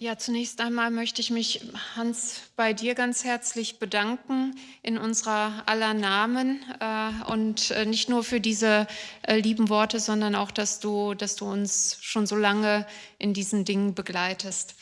Ja, zunächst einmal möchte ich mich, Hans, bei dir ganz herzlich bedanken in unserer aller Namen äh, und äh, nicht nur für diese äh, lieben Worte, sondern auch, dass du, dass du uns schon so lange in diesen Dingen begleitest.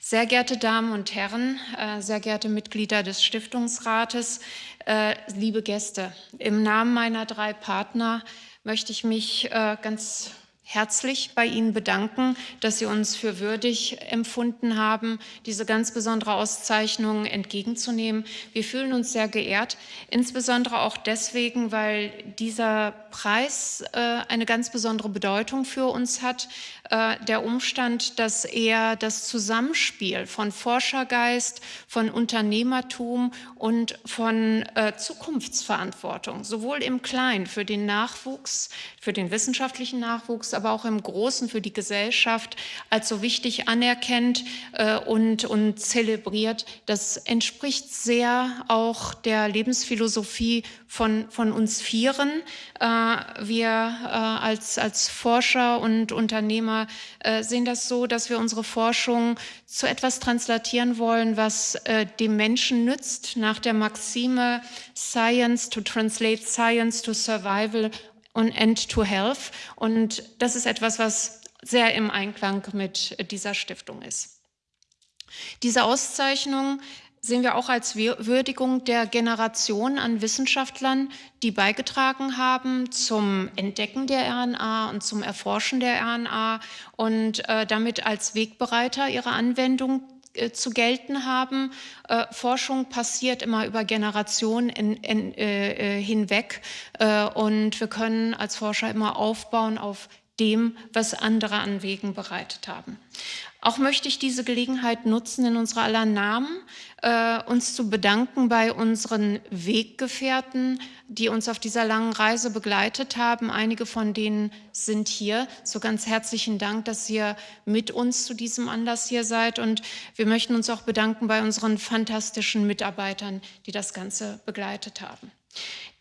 Sehr geehrte Damen und Herren, äh, sehr geehrte Mitglieder des Stiftungsrates, äh, liebe Gäste, im Namen meiner drei Partner möchte ich mich äh, ganz herzlich bei Ihnen bedanken, dass Sie uns für würdig empfunden haben, diese ganz besondere Auszeichnung entgegenzunehmen. Wir fühlen uns sehr geehrt, insbesondere auch deswegen, weil dieser Preis äh, eine ganz besondere Bedeutung für uns hat. Äh, der Umstand, dass er das Zusammenspiel von Forschergeist, von Unternehmertum und von äh, Zukunftsverantwortung, sowohl im Kleinen für den Nachwuchs, für den wissenschaftlichen Nachwuchs, aber auch im Großen für die Gesellschaft als so wichtig anerkennt äh, und, und zelebriert. Das entspricht sehr auch der Lebensphilosophie von, von uns Vieren. Äh, wir äh, als, als Forscher und Unternehmer äh, sehen das so, dass wir unsere Forschung zu etwas translatieren wollen, was äh, dem Menschen nützt, nach der Maxime Science to translate Science to Survival und End to Health. Und das ist etwas, was sehr im Einklang mit dieser Stiftung ist. Diese Auszeichnung sehen wir auch als Würdigung der Generation an Wissenschaftlern, die beigetragen haben zum Entdecken der RNA und zum Erforschen der RNA und äh, damit als Wegbereiter ihrer Anwendung äh, zu gelten haben. Äh, Forschung passiert immer über Generationen in, in, äh, äh, hinweg äh, und wir können als Forscher immer aufbauen auf dem, was andere an Wegen bereitet haben. Auch möchte ich diese Gelegenheit nutzen, in unserer aller Namen äh, uns zu bedanken bei unseren Weggefährten, die uns auf dieser langen Reise begleitet haben. Einige von denen sind hier. So ganz herzlichen Dank, dass ihr mit uns zu diesem Anlass hier seid. Und wir möchten uns auch bedanken bei unseren fantastischen Mitarbeitern, die das Ganze begleitet haben.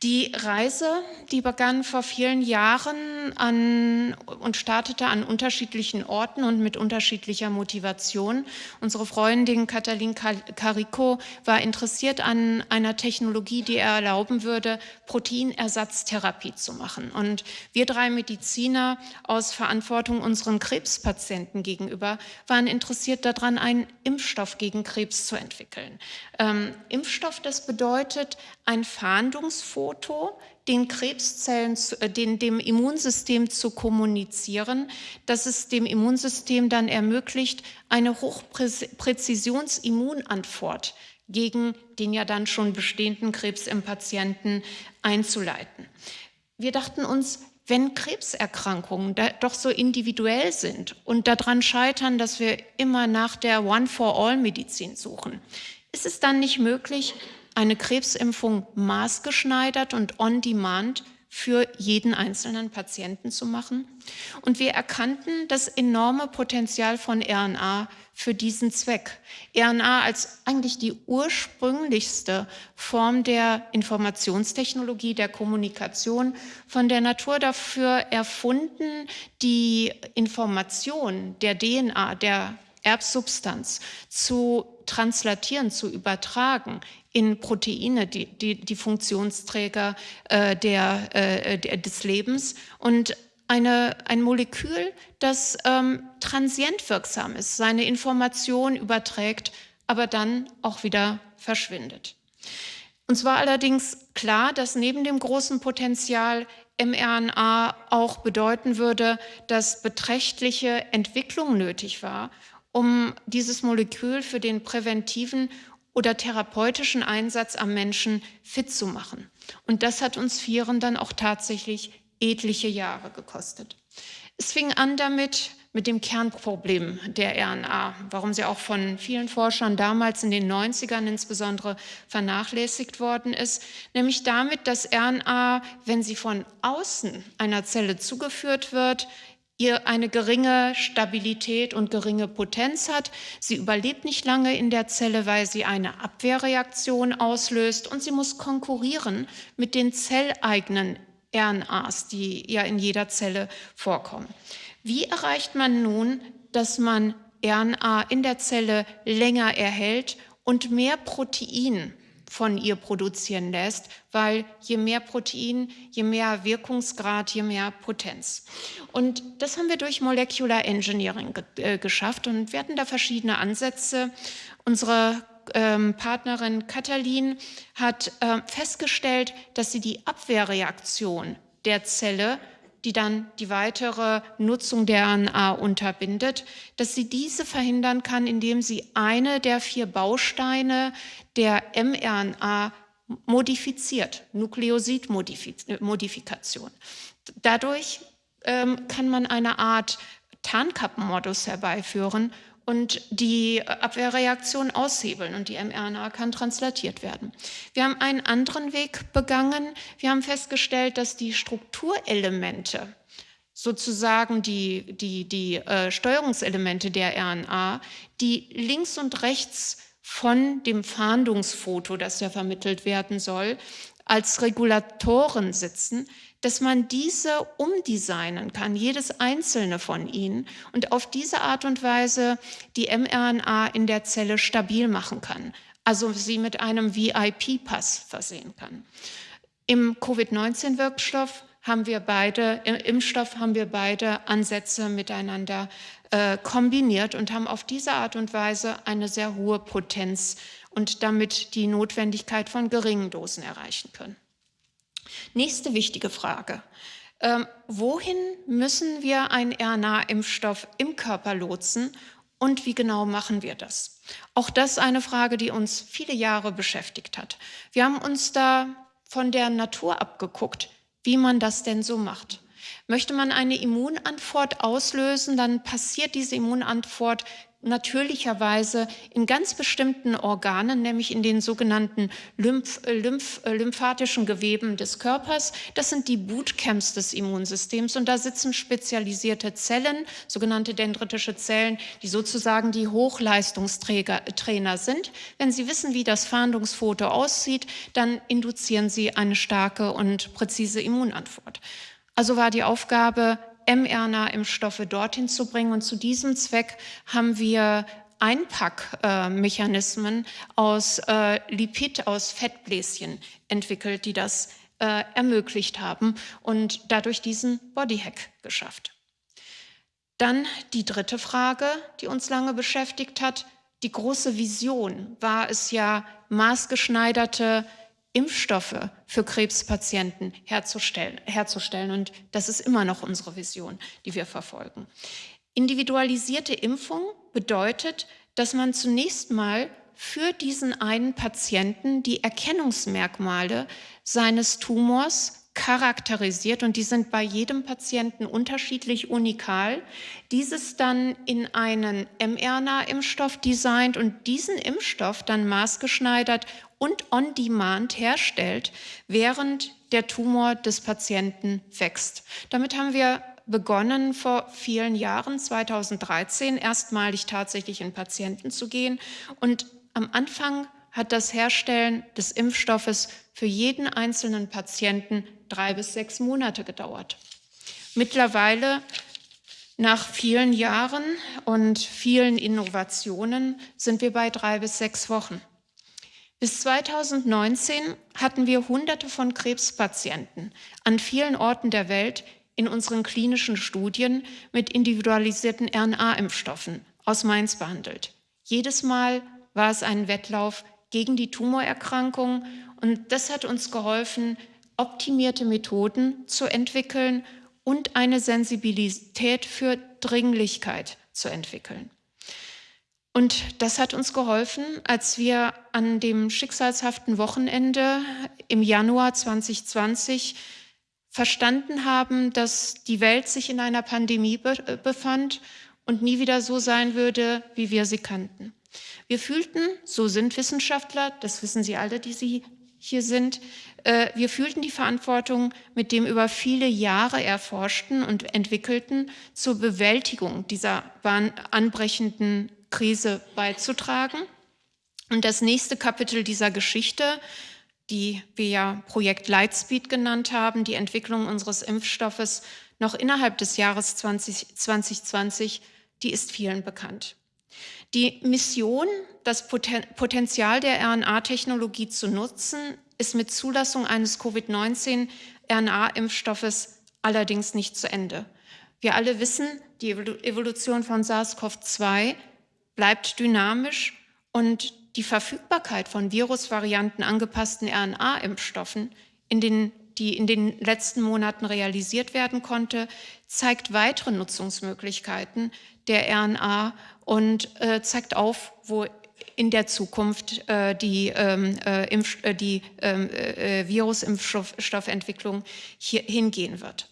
Die Reise, die begann vor vielen Jahren an, und startete an unterschiedlichen Orten und mit unterschiedlicher Motivation. Unsere Freundin Katalin Carico war interessiert an einer Technologie, die er erlauben würde, Proteinersatztherapie zu machen. Und wir drei Mediziner aus Verantwortung unseren Krebspatienten gegenüber waren interessiert daran, einen Impfstoff gegen Krebs zu entwickeln. Ähm, Impfstoff, das bedeutet ein Fahndungsfoto, den Krebszellen, äh, den, dem Immunsystem zu kommunizieren, dass es dem Immunsystem dann ermöglicht, eine Hochpräzisionsimmunantwort gegen den ja dann schon bestehenden Krebs im Patienten einzuleiten. Wir dachten uns, wenn Krebserkrankungen doch so individuell sind und daran scheitern, dass wir immer nach der One-for-All-Medizin suchen, ist es dann nicht möglich, eine Krebsimpfung maßgeschneidert und on demand für jeden einzelnen Patienten zu machen. Und wir erkannten das enorme Potenzial von RNA für diesen Zweck. RNA als eigentlich die ursprünglichste Form der Informationstechnologie, der Kommunikation, von der Natur dafür erfunden, die Information der DNA, der Erbsubstanz zu translatieren, zu übertragen in Proteine, die, die, die Funktionsträger äh, der, äh, des Lebens und eine, ein Molekül, das ähm, transient wirksam ist, seine Information überträgt, aber dann auch wieder verschwindet. Uns war allerdings klar, dass neben dem großen Potenzial mRNA auch bedeuten würde, dass beträchtliche Entwicklung nötig war, um dieses Molekül für den präventiven oder therapeutischen Einsatz am Menschen fit zu machen. Und das hat uns Vieren dann auch tatsächlich etliche Jahre gekostet. Es fing an damit, mit dem Kernproblem der RNA, warum sie auch von vielen Forschern damals in den 90ern insbesondere vernachlässigt worden ist, nämlich damit, dass RNA, wenn sie von außen einer Zelle zugeführt wird, ihr eine geringe Stabilität und geringe Potenz hat. Sie überlebt nicht lange in der Zelle, weil sie eine Abwehrreaktion auslöst und sie muss konkurrieren mit den zelleigenen RNAs, die ja in jeder Zelle vorkommen. Wie erreicht man nun, dass man RNA in der Zelle länger erhält und mehr Protein von ihr produzieren lässt, weil je mehr Protein, je mehr Wirkungsgrad, je mehr Potenz. Und das haben wir durch Molecular Engineering ge äh, geschafft und wir hatten da verschiedene Ansätze. Unsere ähm, Partnerin Katalin hat äh, festgestellt, dass sie die Abwehrreaktion der Zelle die dann die weitere Nutzung der RNA unterbindet, dass sie diese verhindern kann, indem sie eine der vier Bausteine der mRNA modifiziert, Nukleosidmodifikation. Dadurch ähm, kann man eine Art Tarnkappenmodus herbeiführen, und die Abwehrreaktion aushebeln und die mRNA kann translatiert werden. Wir haben einen anderen Weg begangen. Wir haben festgestellt, dass die Strukturelemente, sozusagen die, die, die äh, Steuerungselemente der RNA, die links und rechts von dem Fahndungsfoto, das ja vermittelt werden soll, als Regulatoren sitzen, dass man diese umdesignen kann, jedes einzelne von ihnen und auf diese Art und Weise die mRNA in der Zelle stabil machen kann, also sie mit einem VIP-Pass versehen kann. Im Covid-19-Wirkstoff haben wir beide, im Impfstoff haben wir beide Ansätze miteinander äh, kombiniert und haben auf diese Art und Weise eine sehr hohe Potenz und damit die Notwendigkeit von geringen Dosen erreichen können. Nächste wichtige Frage. Ähm, wohin müssen wir einen RNA-Impfstoff im Körper lotsen und wie genau machen wir das? Auch das eine Frage, die uns viele Jahre beschäftigt hat. Wir haben uns da von der Natur abgeguckt, wie man das denn so macht. Möchte man eine Immunantwort auslösen, dann passiert diese Immunantwort natürlicherweise in ganz bestimmten Organen, nämlich in den sogenannten Lymph, äh, Lymph, äh, lymphatischen Geweben des Körpers. Das sind die Bootcamps des Immunsystems und da sitzen spezialisierte Zellen, sogenannte dendritische Zellen, die sozusagen die Hochleistungstrainer sind. Wenn Sie wissen, wie das Fahndungsfoto aussieht, dann induzieren Sie eine starke und präzise Immunantwort. Also war die Aufgabe, mRNA-Impfstoffe dorthin zu bringen. Und zu diesem Zweck haben wir Einpackmechanismen aus äh, Lipid, aus Fettbläschen entwickelt, die das äh, ermöglicht haben und dadurch diesen Bodyhack geschafft. Dann die dritte Frage, die uns lange beschäftigt hat. Die große Vision war es ja, maßgeschneiderte Impfstoffe für Krebspatienten herzustellen, herzustellen. Und das ist immer noch unsere Vision, die wir verfolgen. Individualisierte Impfung bedeutet, dass man zunächst mal für diesen einen Patienten die Erkennungsmerkmale seines Tumors charakterisiert und die sind bei jedem Patienten unterschiedlich unikal. Dieses dann in einen mRNA-Impfstoff designt und diesen Impfstoff dann maßgeschneidert und on demand herstellt, während der Tumor des Patienten wächst. Damit haben wir begonnen vor vielen Jahren, 2013, erstmalig tatsächlich in Patienten zu gehen und am Anfang hat das Herstellen des Impfstoffes für jeden einzelnen Patienten drei bis sechs Monate gedauert. Mittlerweile, nach vielen Jahren und vielen Innovationen, sind wir bei drei bis sechs Wochen. Bis 2019 hatten wir Hunderte von Krebspatienten an vielen Orten der Welt in unseren klinischen Studien mit individualisierten RNA-Impfstoffen aus Mainz behandelt. Jedes Mal war es ein Wettlauf gegen die Tumorerkrankung und das hat uns geholfen, optimierte Methoden zu entwickeln und eine Sensibilität für Dringlichkeit zu entwickeln. Und das hat uns geholfen, als wir an dem schicksalshaften Wochenende im Januar 2020 verstanden haben, dass die Welt sich in einer Pandemie befand und nie wieder so sein würde, wie wir sie kannten. Wir fühlten, so sind Wissenschaftler, das wissen Sie alle, die Sie hier sind, äh, wir fühlten die Verantwortung, mit dem über viele Jahre erforschten und entwickelten, zur Bewältigung dieser anbrechenden Krise beizutragen. Und das nächste Kapitel dieser Geschichte, die wir ja Projekt Lightspeed genannt haben, die Entwicklung unseres Impfstoffes noch innerhalb des Jahres 20, 2020, die ist vielen bekannt. Die Mission, das Potenzial der RNA-Technologie zu nutzen, ist mit Zulassung eines Covid-19-RNA-Impfstoffes allerdings nicht zu Ende. Wir alle wissen, die Evolution von SARS-CoV-2 bleibt dynamisch und die Verfügbarkeit von Virusvarianten angepassten RNA-Impfstoffen, in die in den letzten Monaten realisiert werden konnte, zeigt weitere Nutzungsmöglichkeiten der RNA und äh, zeigt auf, wo in der Zukunft äh, die, ähm, äh, Impf äh, die ähm, äh, Virusimpfstoffentwicklung hier hingehen wird.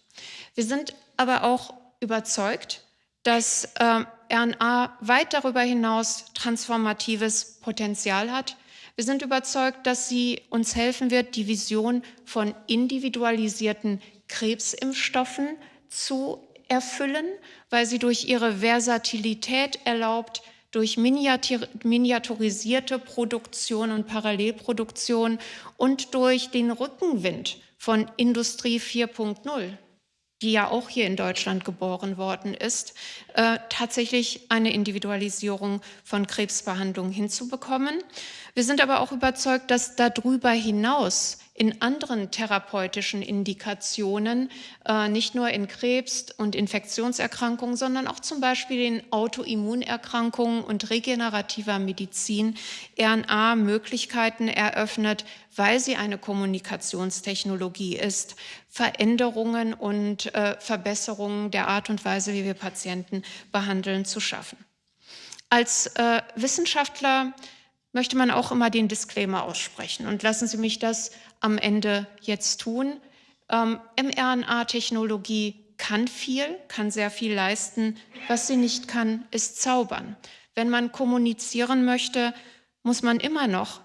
Wir sind aber auch überzeugt, dass äh, RNA weit darüber hinaus transformatives Potenzial hat. Wir sind überzeugt, dass sie uns helfen wird, die Vision von individualisierten Krebsimpfstoffen zu erfüllen, weil sie durch ihre Versatilität erlaubt, durch miniaturisierte Produktion und Parallelproduktion und durch den Rückenwind von Industrie 4.0 die ja auch hier in Deutschland geboren worden ist, äh, tatsächlich eine Individualisierung von Krebsbehandlung hinzubekommen. Wir sind aber auch überzeugt, dass darüber hinaus in anderen therapeutischen Indikationen, äh, nicht nur in Krebs- und Infektionserkrankungen, sondern auch zum Beispiel in Autoimmunerkrankungen und regenerativer Medizin RNA Möglichkeiten eröffnet, weil sie eine Kommunikationstechnologie ist, Veränderungen und äh, Verbesserungen der Art und Weise, wie wir Patienten behandeln, zu schaffen. Als äh, Wissenschaftler möchte man auch immer den Disclaimer aussprechen. Und lassen Sie mich das am Ende jetzt tun. Ähm, mRNA-Technologie kann viel, kann sehr viel leisten. Was sie nicht kann, ist zaubern. Wenn man kommunizieren möchte, muss man immer noch,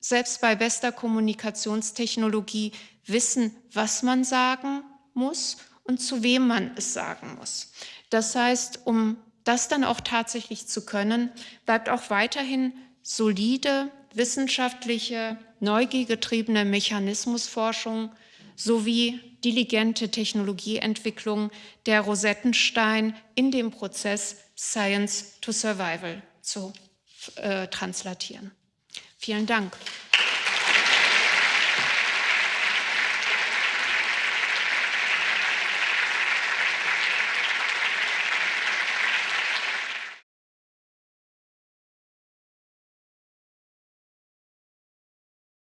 selbst bei bester Kommunikationstechnologie, wissen, was man sagen muss und zu wem man es sagen muss. Das heißt, um das dann auch tatsächlich zu können, bleibt auch weiterhin solide, wissenschaftliche, neugiergetriebene Mechanismusforschung sowie diligente Technologieentwicklung der Rosettenstein in dem Prozess Science to Survival zu äh, translatieren. Vielen Dank.